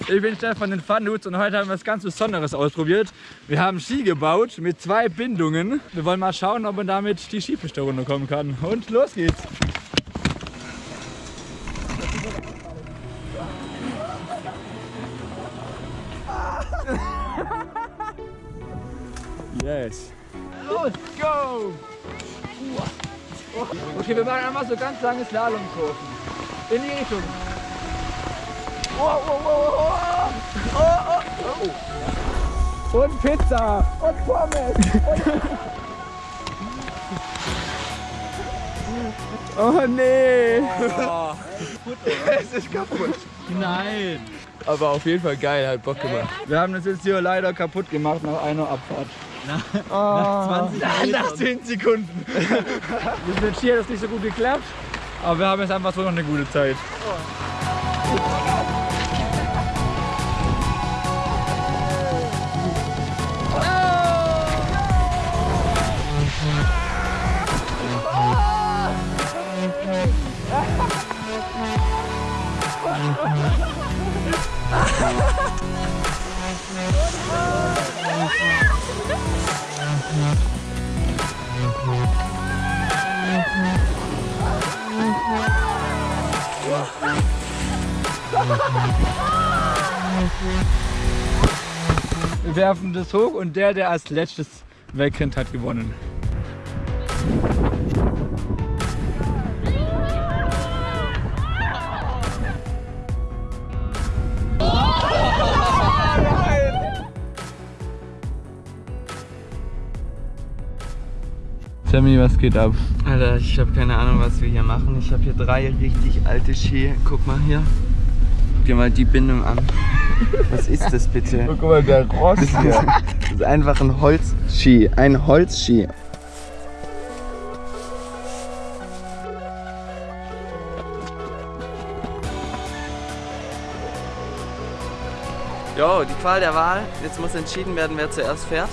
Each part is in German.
Ich bin Stefan den Fundudes und heute haben wir was ganz Besonderes ausprobiert. Wir haben Ski gebaut mit zwei Bindungen. Wir wollen mal schauen, ob man damit die Skipiste runterkommen kann. Und los geht's! Yes. Los, go! Okay, wir machen einfach so ganz lange Slalomkurven. In die Richtung. Oh, oh, oh, oh, oh, oh, oh. Und Pizza und Pommes. Und oh nee. Oh. es ist kaputt. Nein. Aber auf jeden Fall geil, hat Bock gemacht. Wir haben das jetzt hier leider kaputt gemacht nach einer Abfahrt. Na, oh. Nach 20 Minuten. Nach 10 Sekunden. Wir sind hier, das nicht so gut geklappt. Aber wir haben jetzt einfach so noch eine gute Zeit. Oh. Wir werfen das hoch und der, der als letztes wegrennt, hat gewonnen. Sammy, was geht ab? Alter, ich habe keine Ahnung, was wir hier machen. Ich habe hier drei richtig alte Ski. Guck mal hier. Guck dir mal die Bindung an. Was ist das bitte? Guck mal, der Rost hier. Das ist einfach ein Holzski. Ein Holzski. Jo, die Qual der Wahl. Jetzt muss entschieden werden, wer zuerst fährt.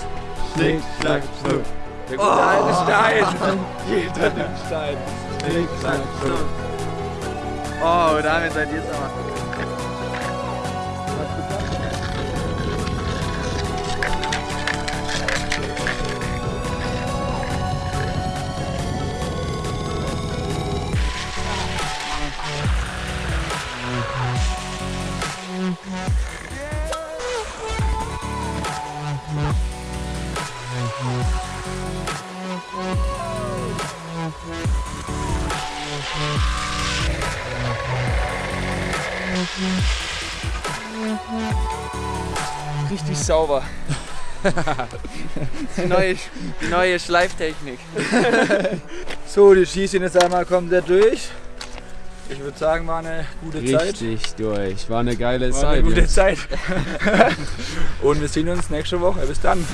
Schnick, schnack, schnuck. Der gute oh. alte Stein. Jeder nimmt Stein. Schnuck. Oh, damit seid ihr es aber. Richtig sauber. die, neue, die neue Schleiftechnik. so, die schießen jetzt einmal komplett durch. Ich würde sagen, war eine gute Richtig Zeit. Richtig durch. War eine geile war Zeit. Eine gute jetzt. Zeit. Und wir sehen uns nächste Woche. Bis dann.